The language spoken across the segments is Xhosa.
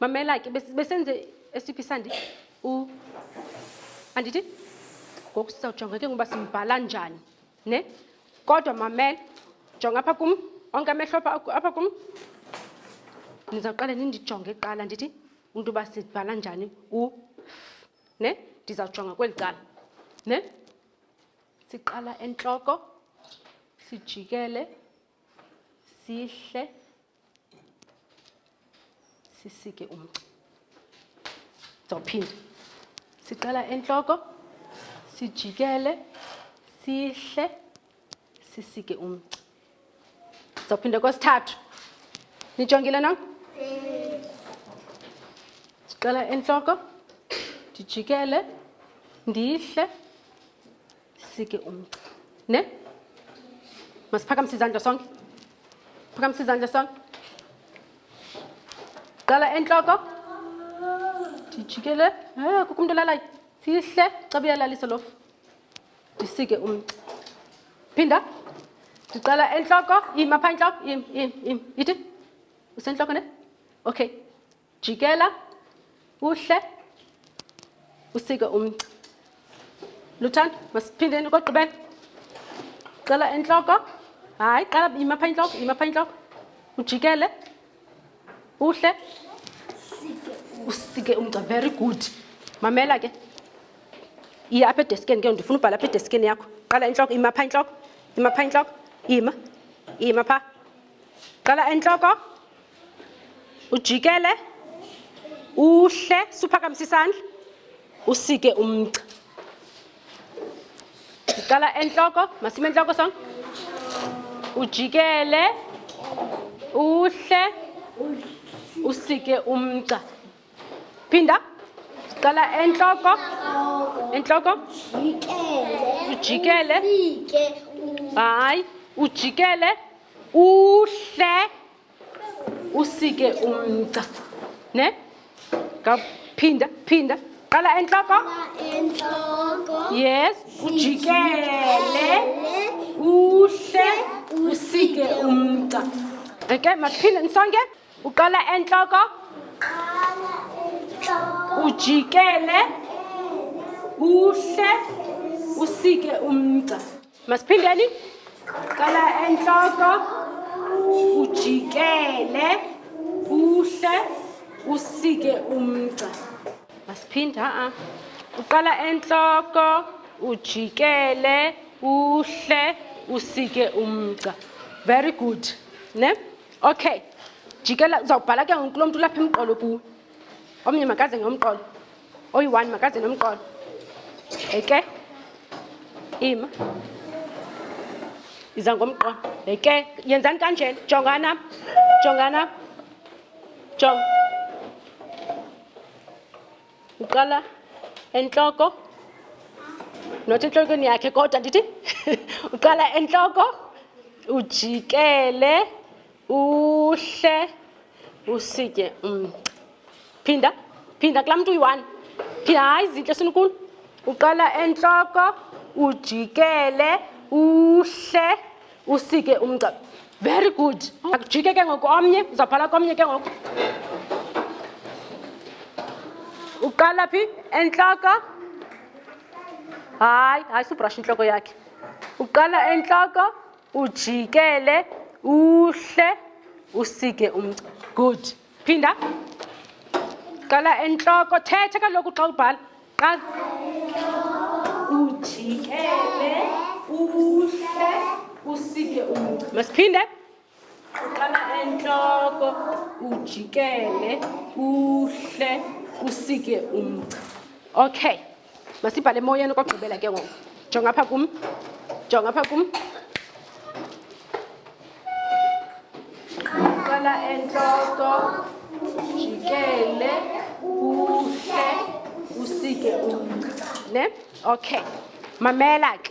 mamela ke besenze esiphi sandi u andithi ngoku sizawujonga ke ngoba simbhala njani ne kodwa mamela jonga apha kum onke amehlo apha kum nizawuqale nindijonge kuqala ndithi umntu uba sibhala njani u ne ndizawujonga kweli cala ne siqala entloko sijikele sihle sisike umgca ndizawuphinda siqala entloko sijikele sihle sisike umgca Ndizawuphinda kwesithathu. Nijongile na? Ndiqala entloko, ndijikele, ndihle, sike umgca. Ne? Masiphakamise izandla sonke. Phakamise izandla sonke. Qala entloko. Ndijikele. Eh, kukho umntu olalayo. Sihle, xa buyalalisa lofu. ndisike umgca phinda ndiqala entloko im apha intloko im im im ithi usentloko ne okay jikela uhle usike umgca luthando masiphindeni kogqibela qala entloko hayi qala im apha intloko im apha intloko ujikele uhle usike umgca very good mamela ke iye apha edeskeni ke ndifuna ubhala apha edeskeni yakho qala intloko ima pha intloko ima pha intloko ima ima pha qala entloko ujikele uhle suphakamisa isandla usike umgca ndiqala entloko masime entloko song ujikele uhle usike umgca phinda ndiqala entloko entloko ujikele hayi ujikele uhle usike umca ne ngaphinda phinda qala entloko yes ujikele uhle usike umca okay masiphinde nisonke uqala entloko ujikele uhle usike umca masiphindeni qala entloko ujikele uhle usike umgca masiphinda a uqala entloko ujikele uhle usike umgca very good ne okay jikela uzawubhala ke ngoku lo mntu ulapha emqolo kuwe omnye makaze ngomqolo oyi-one makaze nomqolo eke ima iza ngomqolo eke yenzani kanjena jongana jongana jong uqala entloko not entlokweni yakhe kodwa ndithi uqala entloko ujikele uhle usitye um phinda phinda kulaa mntu uyi-one phinda hayi zintle sinikulu uqala entloko ujikele uhle usike umgca very good akujike ke ngoku omnye uzawuphala komnye ke ngoku uqala phi entloko hayi hayi subrasha intloko yakhe uqala entloko ujikele uhle usike umgca good phinda qala entloko thetha kaloku xa ubhala qala ujikele uhle usike umgca masiphinde uqala entloko ujikele uhle usike umgca okay masibhale emoyeni kokugqibela ke ngoku jonga apha kum jonga apha kum qala entloko jikele uhle usike umca ne okay mamela ke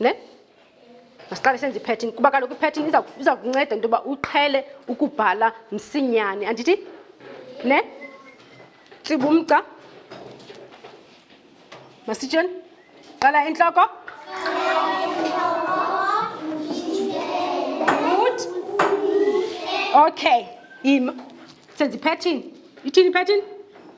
ne masiqale senze ipattern kuba kaloku ipattern iza kunceda into yoba uqhele ukubhala msinyane andithi ne tsibumca masitsheni qala intloko good okay im senze ipattern ithini ipattern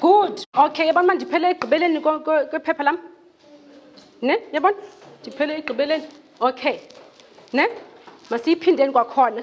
good okay yabona uba ndiphele ekugqibeleni kwephepha lam ne yabona ndiphele ekugqibeleni okay ne masiyiphindeni kwakhona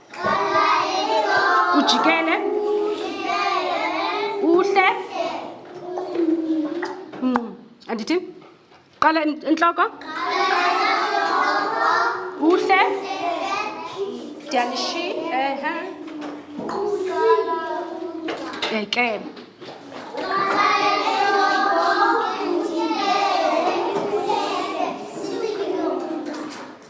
ujikele uhle mm, andithi qala entloko uhle dyanishi ehe eke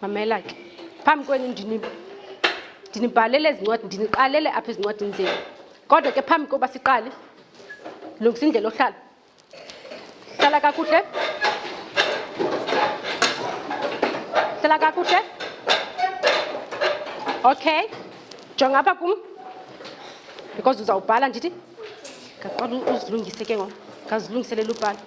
mamela ke phambi kwenu ndinibhalele ezi ncwadi ndiniqalele apha ezincwadini zenu kodwa ke phambi koba siqale lungisa indlela ohlala hlala kakuhle hlala kakuhle okay jonga apha kum because uzawubhala ndithi ngaqala uzilungise ke ngoku ngazilungiselela ubhala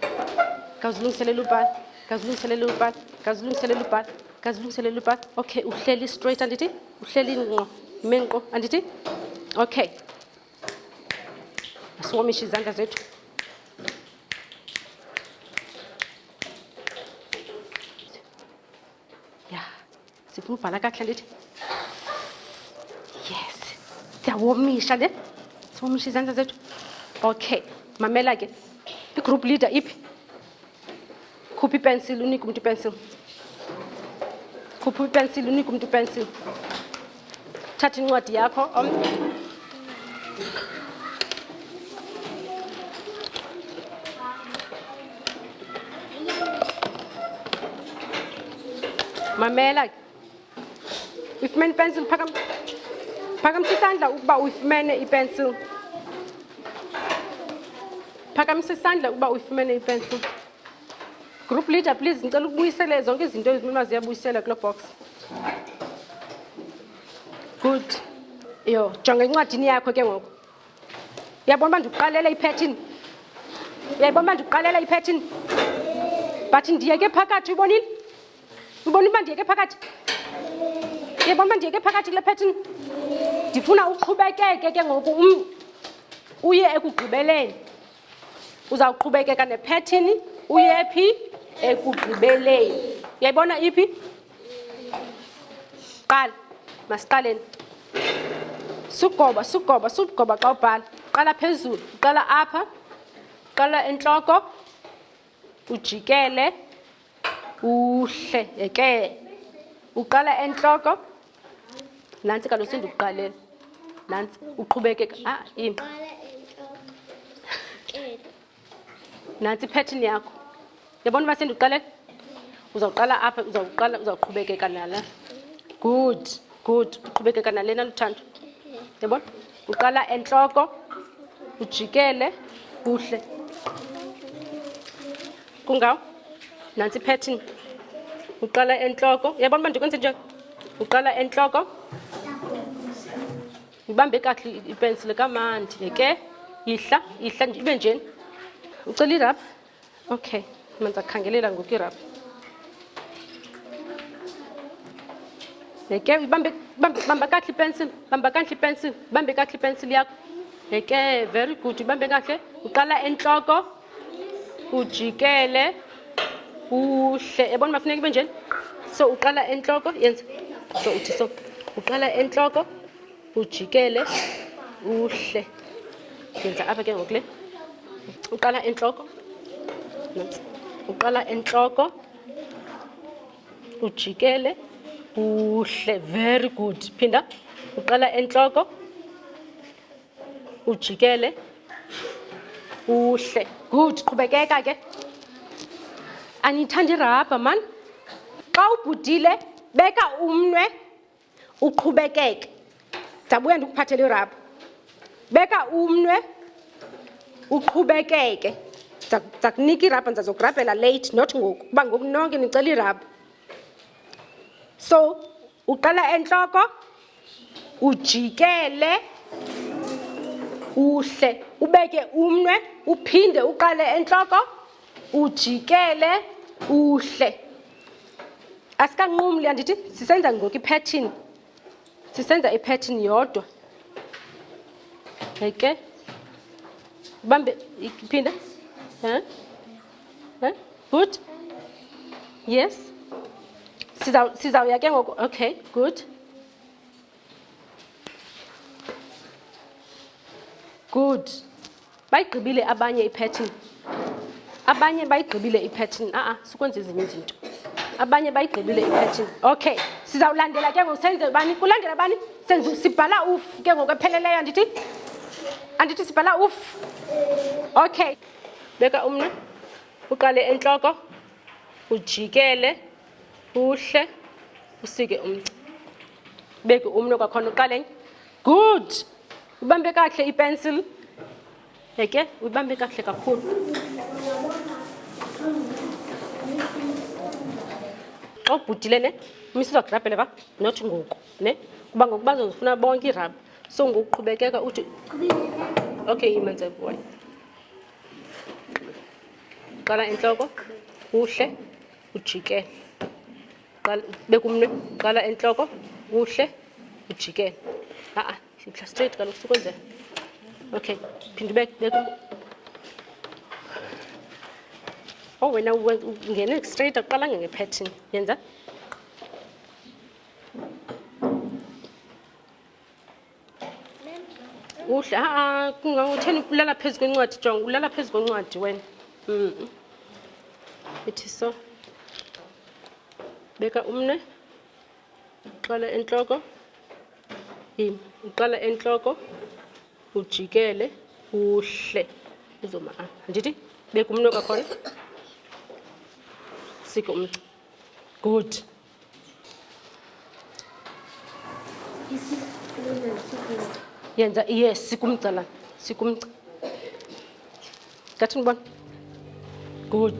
ngazilungiselela ubhala kazilungiselele ubani kazilungiselele ubani kazilungiselele ubani okay uhleli straight andithi uhleli ngqo menqo andithi okay asiwomishe izandla zethu ya sifuna ubhala kakuhle ndithi yes siyawomisha ne siwomisha izandla zethu okay mamela ke igroup leader iphi khupha ipensil unike umntu ipensil khupha ipensil unike umntu ipensil thatha incwadi yakho om mamela ke uyifumene ipensil phakam phakamisa isandla ukuba uyifumene ipensil phakamisa isandla ukuba uyifumene ipensil group leader please ndicela ukubuyisele zonke izinto ezimima ziyabuyisela kuloo box good yho jonga encwadini yakho ke ngoku uyabona uba ndikuqalela iphethin uyayibona uba ndikuqalela iphethin but ndiyeke phakathi uyibonile ubona uba ndiyeke phakathi uyabona uba ndiyeke phakathi kule phethin ndifuna uqhubekeke ke ngoku um uye ekugqibeleni uzawuqhubekeka nephethin uye phi ekugqibeleni uyayibona iphi qala masiqaleni sugoba sugoba sugoba xa ubhala qala phezulu uqala apha uqala entloko ujikele uhle yeke uqala entloko nantsi kaloku sendikuqalela nantsi uqhubekeka ah, nantsi ipattern yakho yabona uba sendiqale uzawuqala apha uzawuqala uzawuqhubekeka nala good good uqhubekeka nalena luthando yabona uqala entloko ujikele kuhle kungawo nantsi ipattern uqala entloko yabona uba ndikwenze nje uqala entloko Ngibambe kakuhle ipensile kamandi yeke yihla yihla ibe njeni ucela irabha okay manza kukhangelela ngoku irabha yeke ibambe bamba kakuhle ipensile bamba kakuhle ipensile bambe kakuhle ipensile yakho yeke very good ibambe kakuhle uqala entloko ujikele uhle yabona uba funeka ibe njeni so uqala entloko yenza so uthi so uqala entloko ujikele uhle yenza apha ke ngoku le uqala entloko uqala entloko ujikele uhle very good phinda uqala entloko ujikele uhle good qhubekeka ke aniyithanda irabha mani xa ubhudile beka umnwe uqhubekeke ndabuya ndikuphathela irabha beka umnwe uqhubekeke ndakunika irabha ndizazokurabhela late not ngoku kuba ngoku nonke nicela irabha so uqala entloko ujikele uhle ubeke umnwe uphinde uqale entloko ujikele uhle asikanqumli andithi sisenza ngoku iphethin sisenza iphethin yodwa eke ubambe iphinda um Eh? Good? Yes? Siza, siza uyake ngoku. Okay, good. Good. Bayigqibile abanye ipattern. Abanye bayigqibile ipattern. Ah ah, sikwenza ezinye izinto. Abanye bayigqibile ipattern. Okay. Sizawulandela ke ngoku senze bani? Kulandela bani? Senze sibhala uf ke ngoku epheleleyo andithi? Andithi sibhala uf. Okay. Beka umnwe, uqale entloko, ujikele, uhle, usike umgca. Beke umnwe kwakhona uqale enye. Good. Ubambe kakuhle ipencil. Yeke, uyibambe kakuhle kakhulu. Xa ubhudile ne, umisa uzagrabhele pha, not ngoku ne. Kuba ngoku bazozifuna bonke iirabha. so ngokuqhubekeka uthi okay yimenze boy qala entloko kuhle ujikele bekumnwe qala entloko kuhle ujikele a-a mhla straight kaloku sukwenzela okay phinde ubeke o oh, wena ungene straight aqalanga ngepattern yenza uhle aa kungangotheni ulala phezu kwencwadi jonga ulala phezu kwencwadi wena mm. ithi so beka umne uqala entloko yim uqala entloko ujikele uhle uzoma a andithi beka umne kwakhona sike umnci good yenza iye sikumgcalana sikumgca ngathi ndibona good